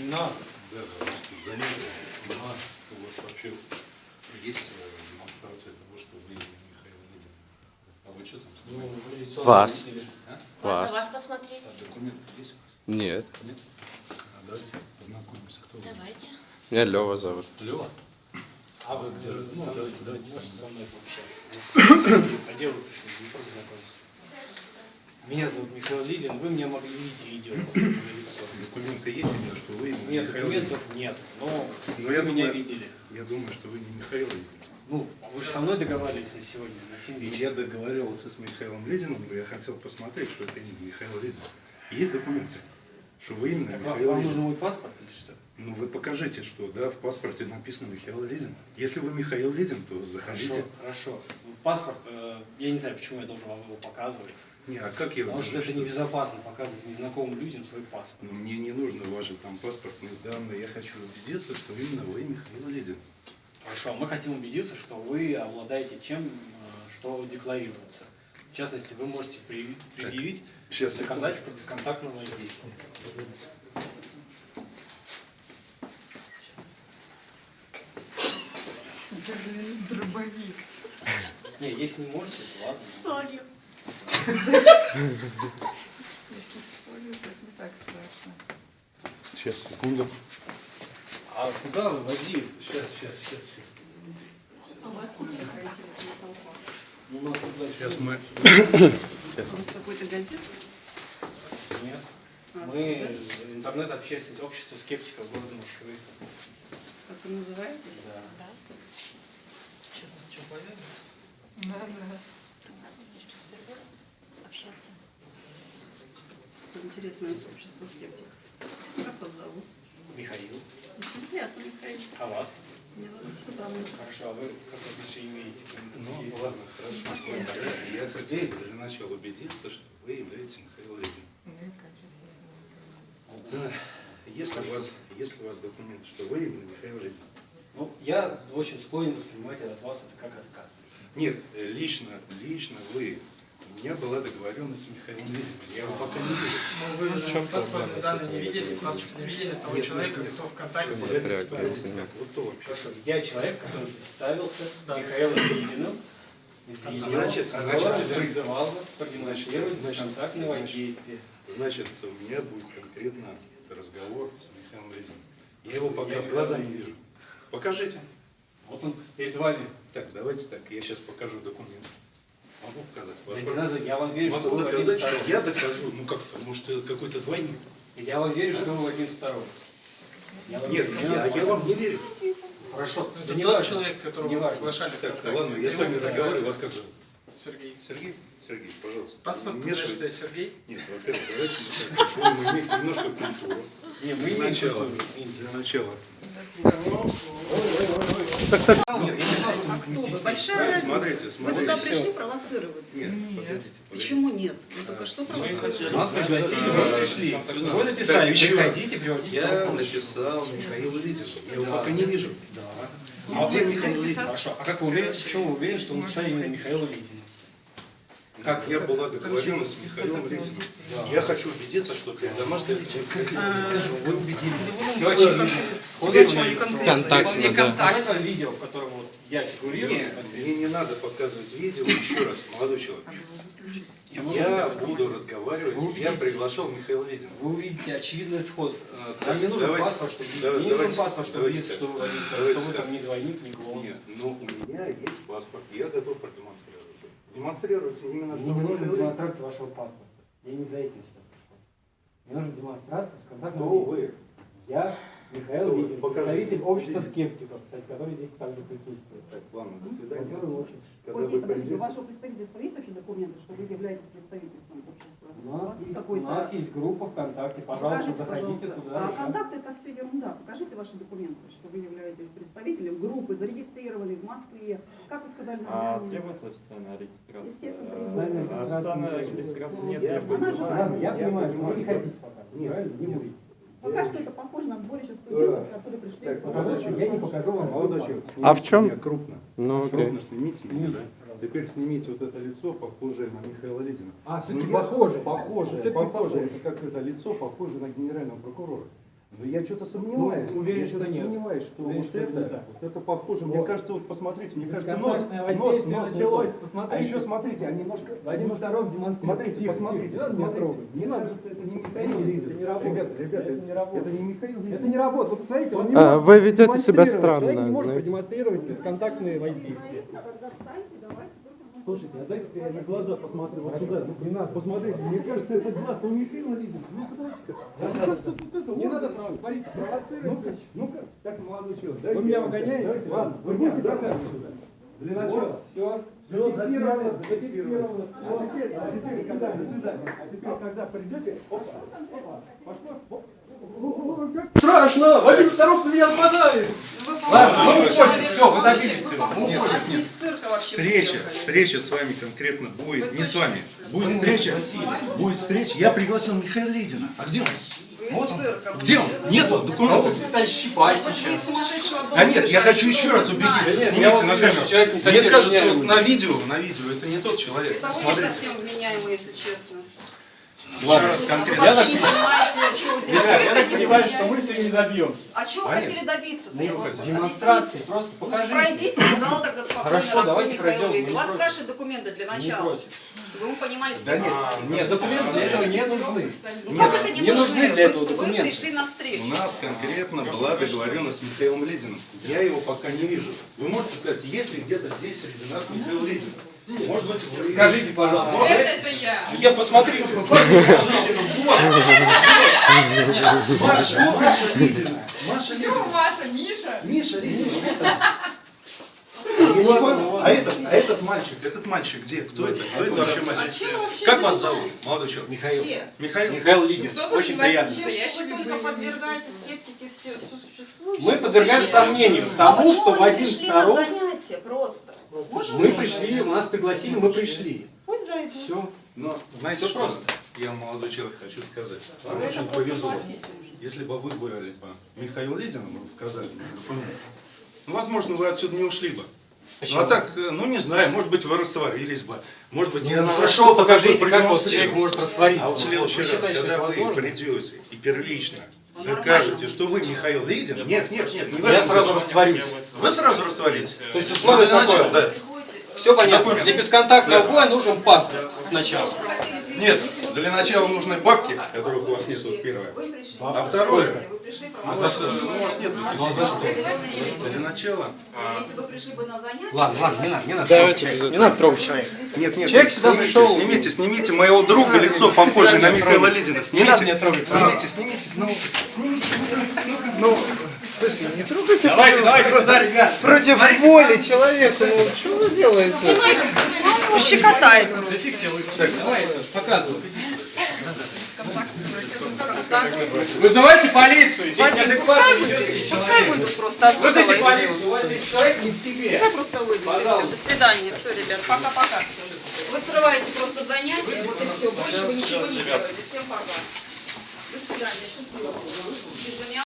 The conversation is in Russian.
Не надо. Да. Ага, у вас вообще есть демонстрация того, что вы Михаил Лизин. А вы что там Ну, вы лицо Вас. А? Вас. Вас посмотреть? А документы есть у вас? Нет. Нет? А давайте познакомимся. Кто вы? Давайте. Меня Лева зовут. Лева? А вы где? Ну, Ну, давайте, давайте Можете со мной пообщаться. А где вы пришли? Не просто знакомиться. Меня зовут Михаил Лидин. Вы меня могли видеть видео. Документы есть у меня, что вы именно Нет, Михаил документов нет. Но Ну, вы я меня думаю- видели. Я думаю, что вы не Михаил Лизин. Ну, вы же со мной договаривались на сегодня, на 7 И вечера. Я договаривался с Михаилом Лизиным, и я хотел посмотреть, что это именно Михаил Лизин. Есть документы, что вы именно Так Михаил вам Лизин. нужен мой паспорт или что? Ну вы покажите, что да, в паспорте написано Михаил Лизин. Если вы Михаил Лизин, то Хорошо, заходите. хорошо. Ну, Паспорт, э, я не знаю, почему я должен вам его показывать. Не, а как я Потому что это небезопасно показывать незнакомым людям свой паспорт. Ну, мне не нужны ваши там паспортные данные. Я хочу убедиться, что именно вы Михаил Лизин. Хорошо, мы хотим убедиться, что вы обладаете чем, э, что декларируется. В частности, вы можете предъявить Сейчас, доказательства бесконтактного воздействия. Дробовик. Не, если не можете, то ладно. Солью. Если с солью, то не так страшно. Сейчас, секунду. А куда вы возили? сейчас, сейчас, сейчас. А ехаете? Ну, нас Сейчас мы... Просто какой-то газет? Нет. А, Мы да? интернет-общественное общество скептиков города Москвы. Как вы называетесь? Да. Да. Да, да. Надо мне что впервые общаться. Интересное сообщество скептиков. Как вас зовут? Михаил. Очень приятно, Михаил. А вас? Меня зовут Светлана. Хорошо, а вы какое отношение имеете к? Ну, Есть? ладно, хорошо. Я хотел для начала убедиться, что вы являетесь Михаил Лизин. Да. Если у вас, если у вас документ, что вы именно Михаил Лизин. Ну, я очень склонен воспринимать от вас это как отказ. Нет, э, лично, лично вы. У меня была договоренность с Михаилом Лизиным. Я его пока не вижу. Ну, вы паспортные данные не видели, паспорт не видели того Нет, человека, нет, кто. ВКонтакте. Я не. Вот то вообще. Хорошо, я человек, который представился Да. Михаилом Лидиным. Значит, Значит, значит, призывал вас продемонстрировать значит, бесконтактное воздействие. Значит, у меня будет конкретно разговор с Михаилом Лизиным. Я его пока Я в глаза не вижу. Покажите. Вот он перед вами. Так, давайте так, я сейчас покажу документ. Могу показать? Да не надо, я вам верю, что вы один доказать, что я докажу. Ну как, может, это какой-то двойник? Я вам верю, что вы один. Я вам Нет, верю, я, вам не верю. Хорошо, Это да не тот важно. человек, которого Не вы приглашали Так, ладно, я с вами разговариваю, вас как зовут? Сергей. Сергей? Сергей, пожалуйста. Паспорт не что. Сергей. Нет, во-первых, давайте мы так, будем иметь немножко культуру. Не, мы Для начала. Для начала. А кто вы? Большая разница. Смотрите, Вы смотрите. сюда пришли провоцировать? Нет, подождите. Почему нет? Вы только что провоцировали. Нас пригласили, мы пришли. Вы написали, Так, приходите, приводите Я написал Михаил Лизин. Я его Да. пока не вижу. Да. А где Михаил Лизин? Хорошо, а как вы уверены, почему вы уверены, что вы написали именно Михаила Лидина? Как я была договоренность с Михаилом Лизиным. Я хочу убедиться, что для домашнего Вы убедились. Контактно, да. Видео, в котором вот я фигурирую мне не надо показывать видео еще раз, молодой человек. Я могу Я буду разговаривать, я приглашал Михаила Лизина. Вы увидите очевидное сходство. А, Нам не нужен паспорт, чтобы не нужен паспорт, чтобы видеть, что вы там не двойник, не клоун. Нет, ну у меня есть паспорт, я готов продемонстрировать. Демонстрируйте именно, что Мне не нужна демонстрация вашего паспорта. Я не за этим сюда пришел. Мне нужна демонстрация с контактным Кто вы? Я Михаил Покажите. представитель общества скептиков, кстати, который здесь также присутствует. Так, ладно, до свидания. Который очень- Когда Ой, вы подождите, у вашего представительства есть вообще документы, что вы являетесь представительством общества? У нас, есть, у нас есть группа ВКонтакте, пожалуйста, Покажите, заходите пожалуйста. туда. А все ерунда. Покажите ваши документы, что вы являетесь представителем группы, зарегистрированы в Москве. Как вы сказали, А требуется официальная регистрация? Естественно, А, требуется. Официальная регистрация нет, Я требуется. я Я понимаю, что вы не хотите пока. Нет? Не будете. Пока что это похоже на сборище студентов, которые пришли. Так, Потому что я не покажу вам Молодой человек, А в чем? меня крупно. Ну, окей. Крупно снимите меня, да? Теперь снимите вот это лицо, похожее на Михаила Лизина. А, Ну, все-таки я- похоже. Похоже. похоже. Это как это лицо похоже на генерального прокурора. Ну я что-то сомневаюсь. Ну, уверен, я что нет. сомневаюсь, что Уверен, вот что это это, вот это похоже. Мне Вот. кажется, вот посмотрите, мне кажется, нос, нос, нос началось. Посмотрите. А еще смотрите, они немножко... Вадим Второв демонстрирует. Смотрите, Тихо, посмотрите, тихо, не. Мне Не надо. кажется, это не Михаил Лизин. это не работает. Ребята, ребята, Это не работает. это не Михаил Лизин. Это не работает. Вот посмотрите, он не А, может вы ведете себя странно, Человек не может продемонстрировать бесконтактные воздействия. Тогда встаньте, давайте Слушайте, а дайте-ка я на глаза посмотрю вот сюда. Ну, не надо, посмотрите. Мне кажется, это глаз, ну Михаил Лизин. Ну-ка, давайте-ка. Мне кажется, вот это Не надо, смотрите, провоцирует. Ну-ка, ну-ка, так, молодой человек, Вы меня выгоняете? Ладно, вы будете меня доказывать сюда. Для начала. Все, зафиксировано, зафиксировано, зафиксировано. А теперь, а теперь, когда, до свидания. А теперь, когда придете, опа, опа, пошло, оп. Страшно! Вадим Старов меня нападает! Ладно, мы уходим, всё, вы добились всего. Мы уходим. Вообще Встреча, встреча с вами конкретно будет, Вы не с вами. Будет встреча, будет встреча. Я пригласил Михаила Лидина. А где он? Вот он. Где он? были. Нету документов. щипать Может, вы из сумасшедшего дома А нет, я хочу еще раз убедиться. Нет, Снимите вот на камеру. Мне кажется, вот на видео, на видео, это не тот человек. Это вы не Смотрите. совсем вменяемый, если честно. Раз конкретно. не Ребят, я так понимаю, что мы сегодня не добьемся. А чего вы хотели добиться? Ну, Демонстрации, просто Ну, покажите. пройдите из зала тогда спокойно, Хорошо, давайте пройдем, не У вас против. спрашивают документы для Не начала. против. Чтобы вы понимали, Да нет. Нет, документы для этого не нужны. Ну как это не, не нужны для этого документы. Вы пришли на встречу. У нас конкретно была договоренность с Михаилом Лизиным. Я его пока не вижу. Вы можете сказать, есть ли где-то здесь среди нас Михаил Лизин? Может быть, вы... Скажите, пожалуйста. Это, это я. Я посмотрите, посмотрите, пожалуйста. Вот. Маша, Маша Лизина. Маша Почему. Маша, Миша? Миша Лизина. понял. А этот, а этот мальчик, этот мальчик где? Кто это? Кто это вообще А мальчик? вообще Как вас зовут, молодой человек? Михаил. Михаил? Михаил Лидин. Очень приятно. Вы только подвергаете скептики все, все существующее? Мы подвергаем сомнению А тому, что на Старов, занятия просто? Можем мы мы пришли, нас пригласили, мы пришли. Пусть зайдут. Все. Но знаете Всё что? просто. Я молодой человек хочу сказать. За Вам это очень повезло. Если бы вы были по Михаилу Лидину, вы показали мне документы, ну, возможно, вы отсюда не ушли бы. Ну, а так, э, ну, не знаю, может быть, вы растворились бы. Может быть, я Ну, хорошо, покажите, как вот человек может раствориться. А вот в следующий раз, когда вы придете и первично Докажете, нормально. что вы Михаил Лидин, нет, нет, нет, не Я сразу растворюсь. Вы сразу растворитесь. То есть Ну, условие такое. да. Приходите, Все понятно. Документ. Для бесконтактного боя нужен паспорт сначала. Нет, для начала нужны бабки, которых у вас нет, вот первое. А второе, а за что? Ну, у вас нет. Ну, а за что? Для начала. Если вы пришли бы на занятия... Ладно, ладно, не надо, не надо. Давайте Не надо трогать человека. Нет, нет, Человек сюда снимите, пришел- Снимите, снимите моего друга лицо похожее на Михаила Лидина. Не Снимите. надо меня трогать. Снимите, снимите, ну, снимите. Ну, Давайте, давайте сюда, ребят. Против воли человека, ну что вы делаете? Ну, щекотает. Давай, показывай. Вызывайте полицию. Здесь неадекватно себя пускай выйдут просто отсюда. Вызовите полицию, у вас здесь человек не в себе. Пускай просто выйдут, все. До свидания. Все, ребят, пока-пока всем. Вы срываете просто занятия, вот и все. Больше вы ничего не делаете. Всем пока. До свидания. Счастливо.